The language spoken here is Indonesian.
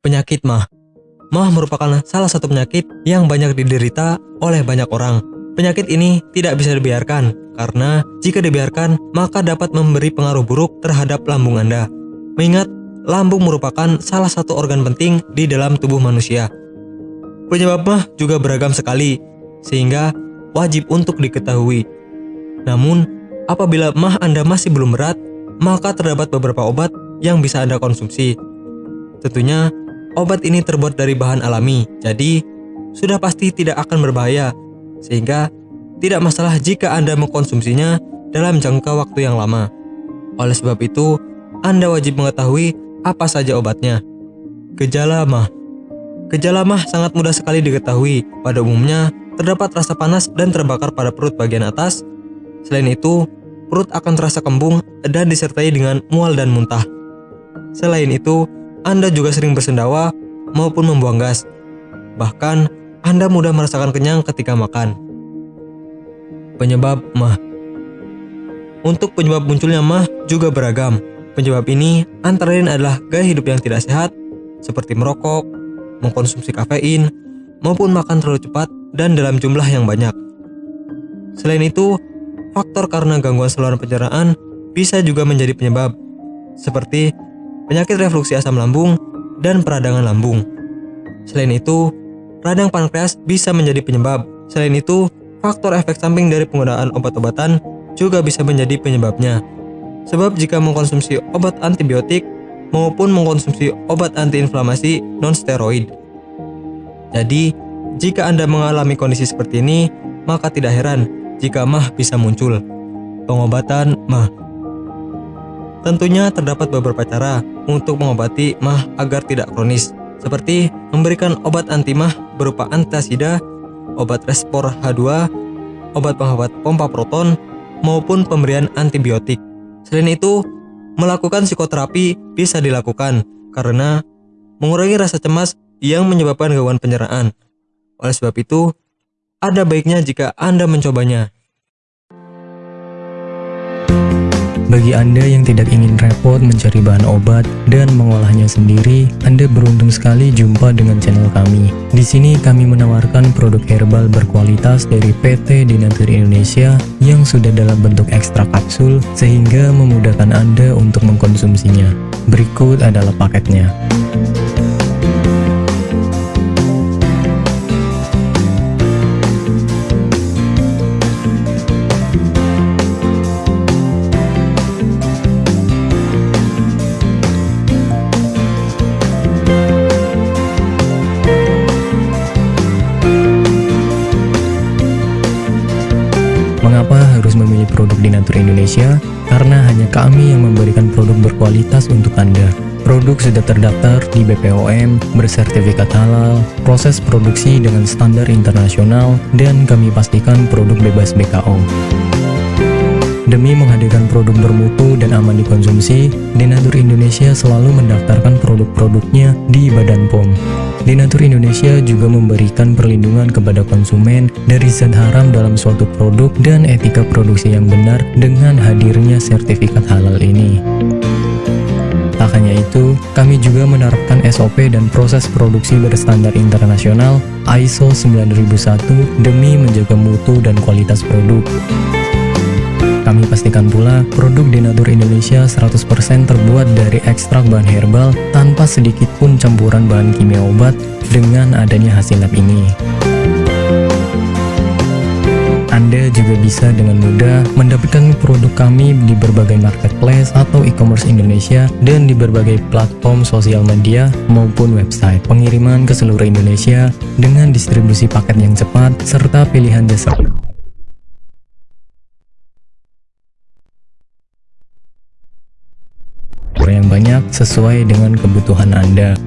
Penyakit mah. Mah merupakan salah satu penyakit yang banyak diderita oleh banyak orang. Penyakit ini tidak bisa dibiarkan karena jika dibiarkan maka dapat memberi pengaruh buruk terhadap lambung Anda. Mengingat lambung merupakan salah satu organ penting di dalam tubuh manusia. Penyebab mah juga beragam sekali, sehingga wajib untuk diketahui. Namun, apabila mah Anda masih belum berat, maka terdapat beberapa obat yang bisa Anda konsumsi. Tentunya, Obat ini terbuat dari bahan alami, jadi sudah pasti tidak akan berbahaya, sehingga tidak masalah jika Anda mengkonsumsinya dalam jangka waktu yang lama. Oleh sebab itu, Anda wajib mengetahui apa saja obatnya. Gejala mah Gejala mah sangat mudah sekali diketahui. Pada umumnya, terdapat rasa panas dan terbakar pada perut bagian atas. Selain itu, perut akan terasa kembung dan disertai dengan mual dan muntah. Selain itu, anda juga sering bersendawa maupun membuang gas. Bahkan, Anda mudah merasakan kenyang ketika makan. Penyebab mah Untuk penyebab munculnya mah juga beragam. Penyebab ini antara lain adalah gaya hidup yang tidak sehat, seperti merokok, mengkonsumsi kafein, maupun makan terlalu cepat dan dalam jumlah yang banyak. Selain itu, faktor karena gangguan saluran pencernaan bisa juga menjadi penyebab, seperti penyakit refluksi asam lambung, dan peradangan lambung. Selain itu, radang pankreas bisa menjadi penyebab. Selain itu, faktor efek samping dari penggunaan obat-obatan juga bisa menjadi penyebabnya. Sebab jika mengkonsumsi obat antibiotik maupun mengkonsumsi obat antiinflamasi non-steroid. Jadi, jika Anda mengalami kondisi seperti ini, maka tidak heran jika mah bisa muncul. Pengobatan mah Tentunya terdapat beberapa cara untuk mengobati mah agar tidak kronis, seperti memberikan obat anti mah berupa antasida, obat respor H2, obat penghambat pompa proton, maupun pemberian antibiotik. Selain itu, melakukan psikoterapi bisa dilakukan karena mengurangi rasa cemas yang menyebabkan gangguan pencernaan. Oleh sebab itu, ada baiknya jika Anda mencobanya. Bagi Anda yang tidak ingin repot mencari bahan obat dan mengolahnya sendiri, Anda beruntung sekali jumpa dengan channel kami. Di sini kami menawarkan produk herbal berkualitas dari PT Dinatur Indonesia yang sudah dalam bentuk ekstra kapsul sehingga memudahkan Anda untuk mengkonsumsinya. Berikut adalah paketnya. Produk Dinatur Indonesia? Karena hanya kami yang memberikan produk berkualitas untuk Anda. Produk sudah terdaftar di BPOM, bersertifikat halal, proses produksi dengan standar internasional, dan kami pastikan produk bebas BKO. Demi menghadirkan produk bermutu dan aman dikonsumsi, Denatur Indonesia selalu mendaftarkan produk-produknya di Badan POM. Denatur Indonesia juga memberikan perlindungan kepada konsumen dari zat haram dalam suatu produk dan etika produksi yang benar dengan hadirnya sertifikat halal ini. Tak hanya itu, kami juga menerapkan SOP dan proses produksi berstandar internasional ISO 9001 demi menjaga mutu dan kualitas produk. Kami pastikan pula produk Denatur Indonesia 100% terbuat dari ekstrak bahan herbal tanpa sedikit pun campuran bahan kimia obat dengan adanya hasil lab ini. Anda juga bisa dengan mudah mendapatkan produk kami di berbagai marketplace atau e-commerce Indonesia dan di berbagai platform sosial media maupun website. Pengiriman ke seluruh Indonesia dengan distribusi paket yang cepat serta pilihan jasa yang banyak sesuai dengan kebutuhan Anda.